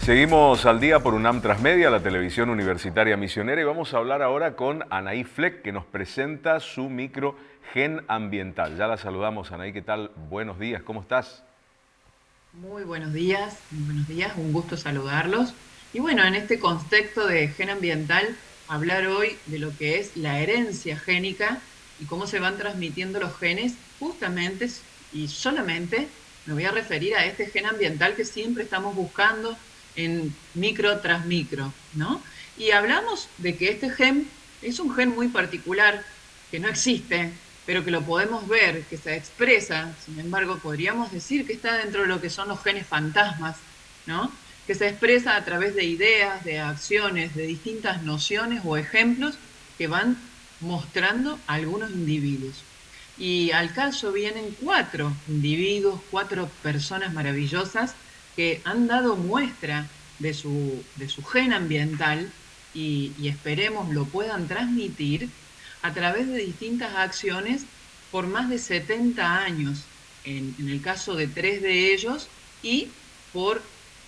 Seguimos al día por UNAM Transmedia, la televisión universitaria misionera, y vamos a hablar ahora con Anaí Fleck, que nos presenta su micro gen ambiental. Ya la saludamos, Anaí, ¿qué tal? Buenos días, ¿cómo estás? Muy buenos días, muy buenos días, un gusto saludarlos. Y bueno, en este contexto de gen ambiental, hablar hoy de lo que es la herencia génica y cómo se van transmitiendo los genes justamente y solamente me voy a referir a este gen ambiental que siempre estamos buscando en micro tras micro, ¿no? Y hablamos de que este gen es un gen muy particular, que no existe, pero que lo podemos ver, que se expresa, sin embargo, podríamos decir que está dentro de lo que son los genes fantasmas, ¿no? Que se expresa a través de ideas, de acciones, de distintas nociones o ejemplos que van mostrando algunos individuos. Y al caso vienen cuatro individuos, cuatro personas maravillosas que han dado muestra de su, de su gen ambiental y, esperemos lo puedan transmitir a través de distintas acciones por más de 70 años, en, el caso de tres de ellos, y por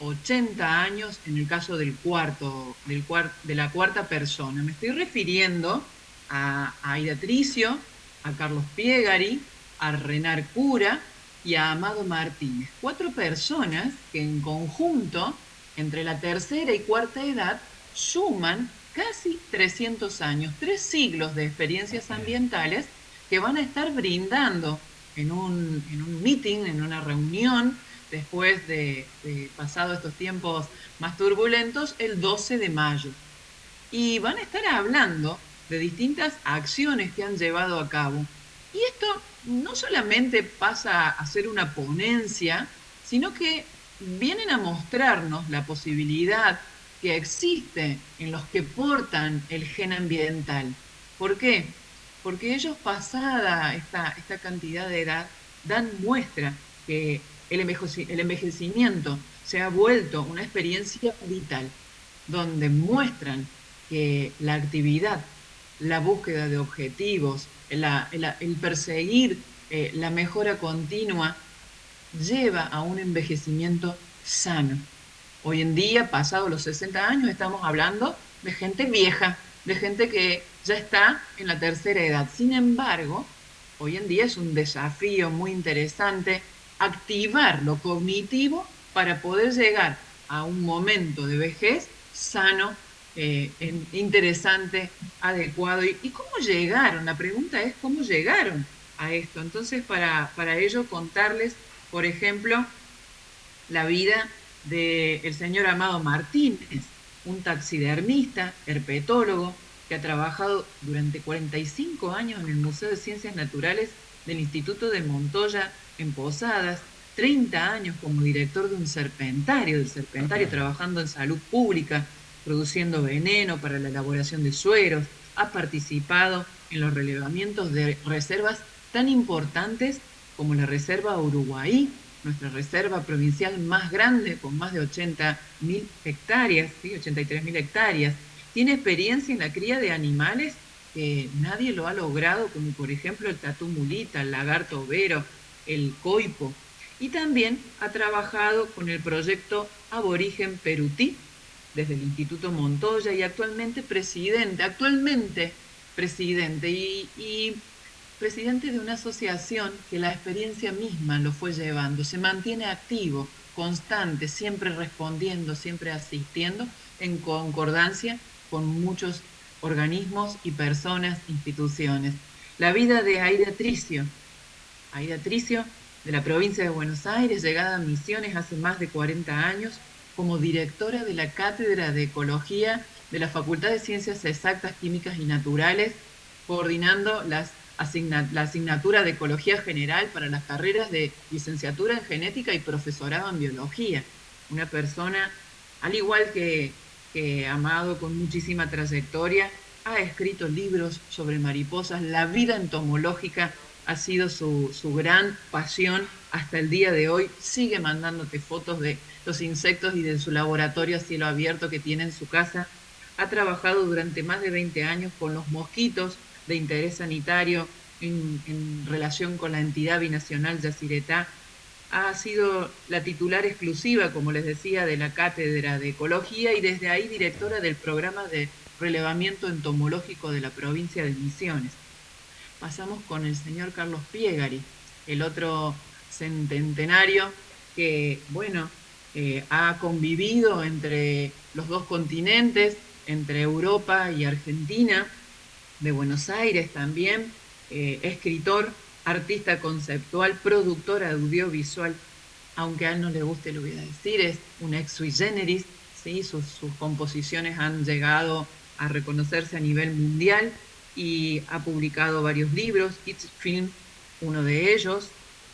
80 años en el caso del cuarto, del de la cuarta persona. Me estoy refiriendo a, a Aida Tricio, a Carlos Piegari, a Renar Cura y a Amado Martínez. Cuatro personas que en conjunto, entre la tercera y cuarta edad, suman casi 300 años, tres siglos de experiencias ambientales que van a estar brindando en un, en un meeting, en una reunión, después de, de pasado estos tiempos más turbulentos, el 12 de mayo. Y van a estar hablando de distintas acciones que han llevado a cabo. Y esto no solamente pasa a ser una ponencia, sino que vienen a mostrarnos la posibilidad que existe en los que portan el gen ambiental. ¿Por qué? Porque ellos pasada esta, esta cantidad de edad dan muestra que el envejecimiento se ha vuelto una experiencia vital, donde muestran que la actividad, la búsqueda de objetivos, el perseguir eh, la mejora continua lleva a un envejecimiento sano. Hoy en día, pasados los 60 años, estamos hablando de gente vieja, de gente que ya está en la tercera edad. Sin embargo, hoy en día es un desafío muy interesante activar lo cognitivo para poder llegar a un momento de vejez sano, eh, interesante, adecuado. ¿Y, cómo llegaron? La pregunta es cómo llegaron a esto. Entonces, para, para ello, contarles, por ejemplo, la vida del señor Amado Martínez, un taxidermista, herpetólogo, que ha trabajado durante 45 años en el Museo de Ciencias Naturales del Instituto de Montoya en Posadas, 30 años como director de un serpentario, del serpentario trabajando en salud pública, produciendo veneno para la elaboración de sueros, ha participado en los relevamientos de reservas tan importantes como la Reserva Uruguay, nuestra reserva provincial más grande, con más de 80.000 hectáreas, ¿sí? 83.000 hectáreas. Tiene experiencia en la cría de animales nadie lo ha logrado, como por ejemplo el tatú mulita, el lagarto overo, el coipo. Y también ha trabajado con el proyecto Aborigen Perutí, desde el Instituto Montoya y actualmente presidente, actualmente presidente y, presidente de una asociación que la experiencia misma lo fue llevando, se mantiene activo, constante, siempre respondiendo, siempre asistiendo en concordancia con muchos organismos y personas, instituciones. La vida de Aida Tricio, Aida Tricio de la provincia de Buenos Aires, llegada a Misiones hace más de 40 años, como directora de la Cátedra de Ecología de la Facultad de Ciencias Exactas, Químicas y Naturales, coordinando las la asignatura de Ecología General para las carreras de licenciatura en Genética y profesorado en Biología. Una persona, al igual que, Amado, con muchísima trayectoria, ha escrito libros sobre mariposas. La vida entomológica ha sido su, su gran pasión hasta el día de hoy. Sigue mandándote fotos de los insectos y de su laboratorio a cielo abierto que tiene en su casa. Ha trabajado durante más de 20 años con los mosquitos de interés sanitario en, relación con la entidad binacional Yacyretá. Ha sido la titular exclusiva, como les decía, de la Cátedra de Ecología y desde ahí directora del programa de relevamiento entomológico de la provincia de Misiones. Pasamos con el señor Carlos Piegari, el otro centenario que, bueno, eh, ha convivido entre los dos continentes, entre Europa y Argentina, de Buenos Aires también, eh, escritor, artista conceptual, productor audiovisual, aunque a él no le guste lo voy a decir, es un ex sui generis, ¿sí? sus, sus composiciones han llegado a reconocerse a nivel mundial y ha publicado varios libros, It's Film, uno de ellos,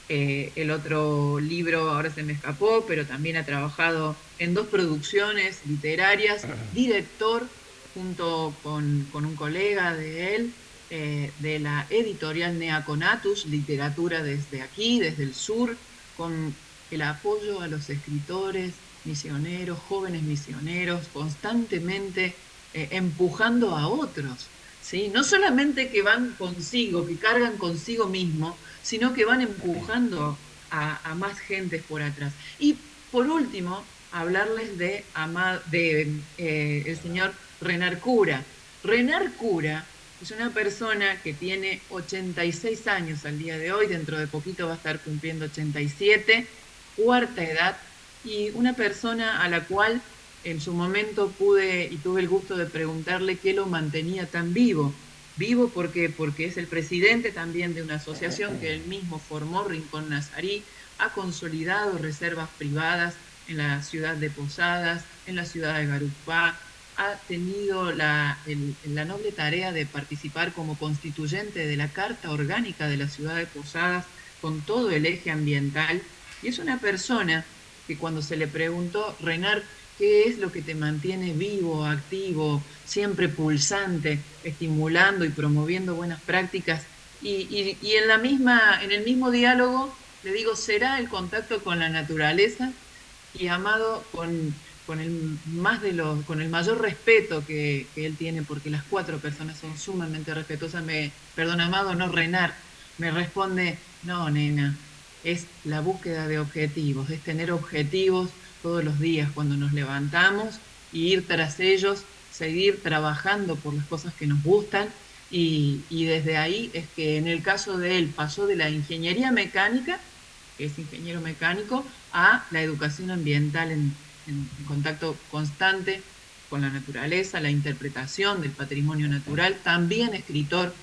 eh, el otro libro ahora se me escapó, pero también ha trabajado en dos producciones literarias, director junto con, un colega de él, eh, de la editorial Neaconatus, literatura desde aquí, desde el sur, con el apoyo a los escritores, misioneros, jóvenes misioneros, constantemente eh, empujando a otros. ¿sí? No solamente que van consigo, que cargan consigo mismo, sino que van empujando a, más gente por atrás. Y por último, hablarles de, de eh, el señor Renar Cura. Renar Cura es una persona que tiene 86 años al día de hoy, dentro de poquito va a estar cumpliendo 87, cuarta edad, y una persona a la cual en su momento pude y tuve el gusto de preguntarle qué lo mantenía tan vivo. Vivo porque, porque es el presidente también de una asociación que él mismo formó, Rincón Nazarí, ha consolidado reservas privadas en la ciudad de Posadas, en la ciudad de Garupá, ha tenido la, la noble tarea de participar como constituyente de la Carta Orgánica de la ciudad de Posadas con todo el eje ambiental y es una persona que cuando se le preguntó, Renar, ¿qué es lo que te mantiene vivo, activo, siempre pulsante, estimulando y promoviendo buenas prácticas? Y, en, la misma, en el mismo diálogo le digo, será el contacto con la naturaleza y amado con, con el, más de los, con el mayor respeto que, que, él tiene, porque las cuatro personas son sumamente respetuosas. Me, perdón, amado, no Renar, me responde, no, nena, es la búsqueda de objetivos, es tener objetivos todos los días cuando nos levantamos y ir tras ellos, seguir trabajando por las cosas que nos gustan y, y, desde ahí es que en el caso de él pasó de la ingeniería mecánica, que es ingeniero mecánico, a la educación ambiental en, en contacto constante con la naturaleza, la interpretación del patrimonio natural, también escritor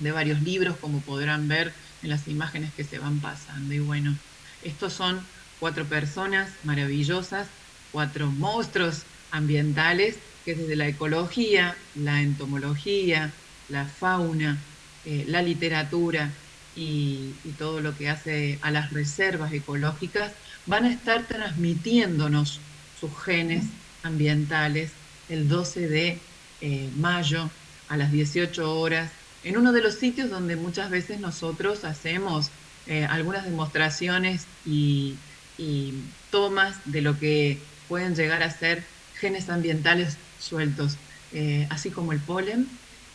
de varios libros, como podrán ver en las imágenes que se van pasando. Y bueno, estos son cuatro personas maravillosas, cuatro monstruos ambientales que desde la ecología, la entomología, la fauna, eh, la literatura y, todo lo que hace a las reservas ecológicas van a estar transmitiéndonos sus genes ambientales el 12 de eh, mayo a las 18 horas en uno de los sitios donde muchas veces nosotros hacemos eh, algunas demostraciones y, tomas de lo que pueden llegar a ser genes ambientales sueltos, eh, así como el polen,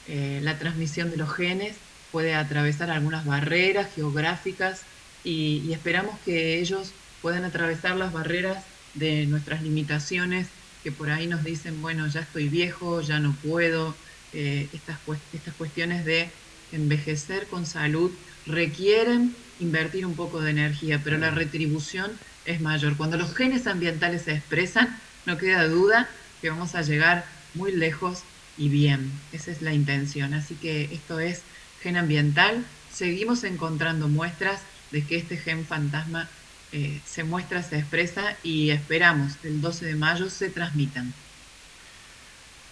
la transmisión de los genes puede atravesar algunas barreras geográficas y esperamos que ellos puedan atravesar las barreras de nuestras limitaciones que por ahí nos dicen, bueno, ya estoy viejo, ya no puedo, eh, estas, estas cuestiones de envejecer con salud requieren invertir un poco de energía, pero la retribución es mayor. Cuando los genes ambientales se expresan, no queda duda que vamos a llegar muy lejos y bien. Esa es la intención. Así que esto es gen ambiental. Seguimos encontrando muestras de que este gen fantasma eh, se muestra, se expresa y esperamos que el 12 de mayo se transmitan.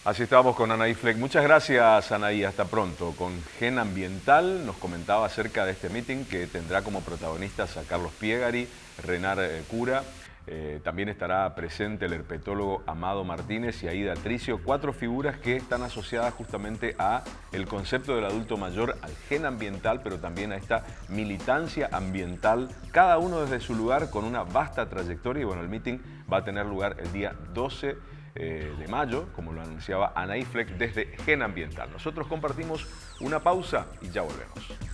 Así estamos con Anaí Fleck. Muchas gracias, Anaí. Hasta pronto. Con Gen Ambiental nos comentaba acerca de este meeting que tendrá como protagonistas a Carlos Piegari, Renar eh, Cura, eh, también estará presente el herpetólogo Amado Martínez y Aida Tricio, cuatro figuras que están asociadas justamente a el concepto del adulto mayor, al gen ambiental, pero también a esta militancia ambiental, cada uno desde su lugar con una vasta trayectoria y bueno, el meeting va a tener lugar el día 12 eh, de mayo, como lo anunciaba Anaí Fleck desde Gen Ambiental. Nosotros compartimos una pausa y ya volvemos.